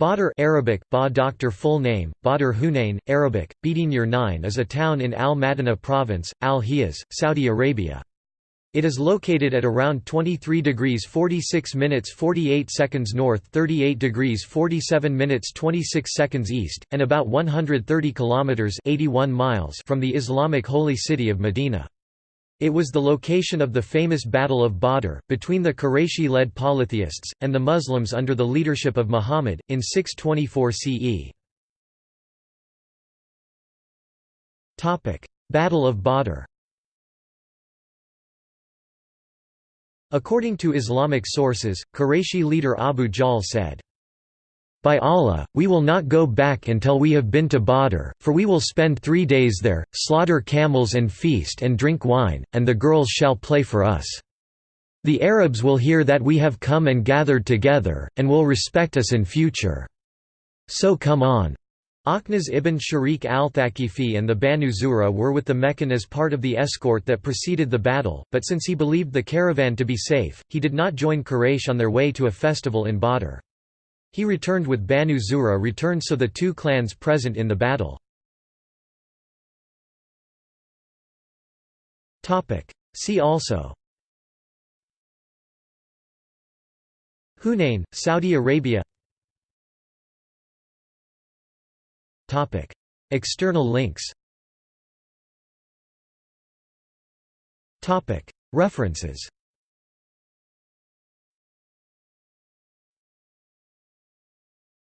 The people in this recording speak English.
Badr Arabic, ba doctor full name, Badr Hunain, Arabic, Bidinir 9 is a town in Al-Madinah province, Al-Hijaz, Saudi Arabia. It is located at around 23 degrees 46 minutes 48 seconds north 38 degrees 47 minutes 26 seconds east, and about 130 kilometers 81 miles from the Islamic holy city of Medina. It was the location of the famous Battle of Badr, between the Qurayshi-led polytheists, and the Muslims under the leadership of Muhammad, in 624 CE. Battle of Badr According to Islamic sources, Qurayshi leader Abu Jahl said, by Allah, we will not go back until we have been to Badr, for we will spend three days there, slaughter camels and feast and drink wine, and the girls shall play for us. The Arabs will hear that we have come and gathered together, and will respect us in future. So come on. Akhnas ibn Sharik al-Thaqifi and the Banu Zuhra were with the Meccan as part of the escort that preceded the battle, but since he believed the caravan to be safe, he did not join Quraysh on their way to a festival in Badr. He returned with Banu Zuhra returned so the two clans present in the battle. See also. Hunain, Saudi Arabia. External links. References